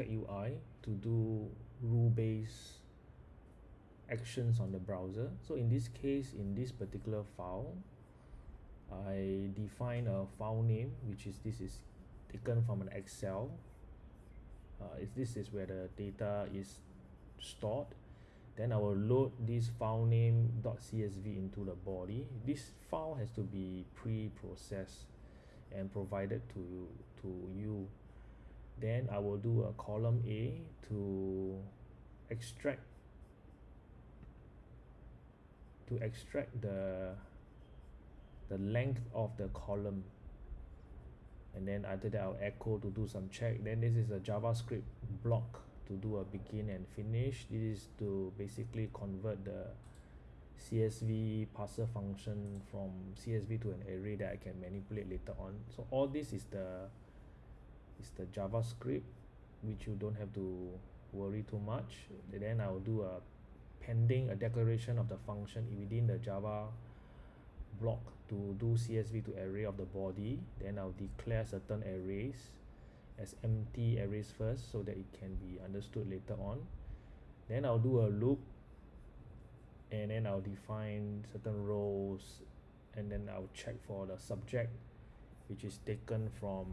UI to do rule-based actions on the browser. So in this case, in this particular file, I define a file name, which is this is taken from an Excel. Uh, is this is where the data is stored. Then I will load this file name .csv into the body. This file has to be pre-processed and provided to to you. Then I will do a column A to extract to extract the the length of the column. And then after that I'll echo to do some check. Then this is a JavaScript block to do a begin and finish. This is to basically convert the CSV parser function from CSV to an array that I can manipulate later on. So all this is the is the JavaScript which you don't have to worry too much. And then I'll do a pending a declaration of the function within the Java block to do CSV to array of the body. Then I'll declare certain arrays as empty arrays first so that it can be understood later on. Then I'll do a loop and then I'll define certain rows and then I'll check for the subject which is taken from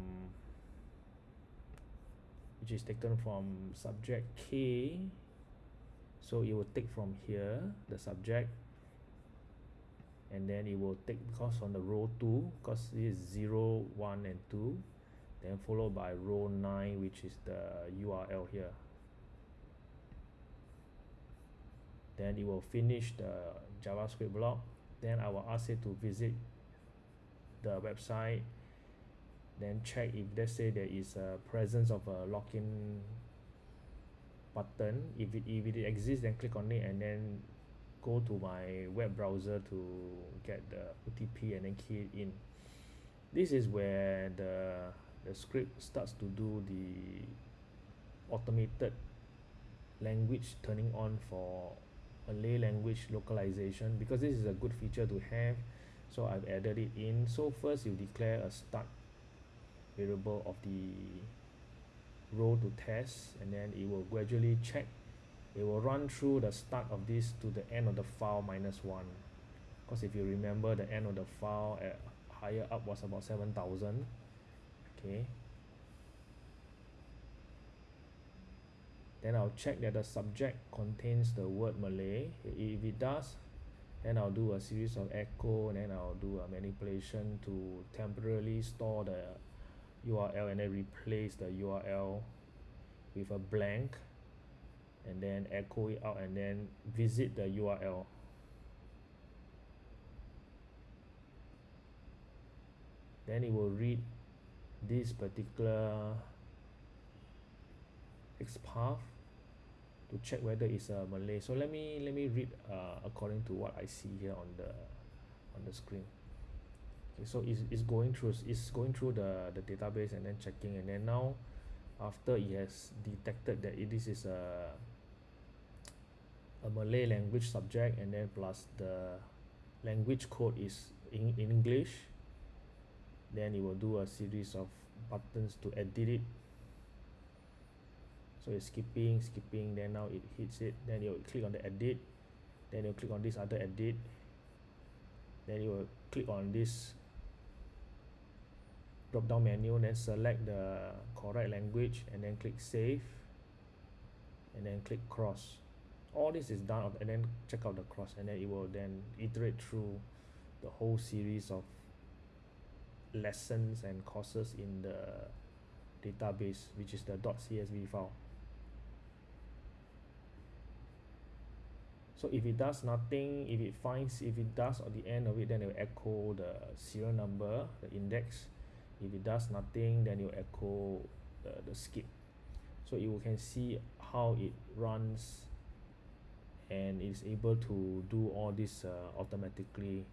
which is taken from subject K. So it will take from here the subject and then it will take because on the row 2 because this is 0 1 and 2 then followed by row 9 which is the URL here. Then it will finish the JavaScript block. Then I will ask it to visit the website then check if let's say there is a presence of a login button. If it if it exists then click on it and then go to my web browser to get the OTP and then key it in. This is where the the script starts to do the automated language turning on for Malay language localization because this is a good feature to have. So I've added it in. So first you declare a start variable of the row to test and then it will gradually check. It will run through the start of this to the end of the file minus one. Because if you remember the end of the file at higher up was about 7000 okay. Then I'll check that the subject contains the word Malay. If it does then I'll do a series of echo and then I'll do a manipulation to temporarily store the URL and then replace the URL with a blank and then echo it out and then visit the URL then it will read this particular XPath to check whether it's a Malay. So let me let me read uh, according to what I see here on the on the screen okay so it's, it's going through it's going through the the database and then checking and then now after it has detected that it, this is a a Malay language subject and then plus the language code is in, in English then it will do a series of buttons to edit it. So it's skipping skipping then now it hits it then you click on the edit then you click on this other edit then you will click on this drop down menu then select the correct language and then click save and then click cross. All this is done and then check out the cross and then it will then iterate through the whole series of lessons and courses in the database which is the .csv file. So if it does nothing if it finds if it does at the end of it then it will echo the serial number the index if it does nothing then you echo the, the skip so you can see how it runs and is able to do all this uh, automatically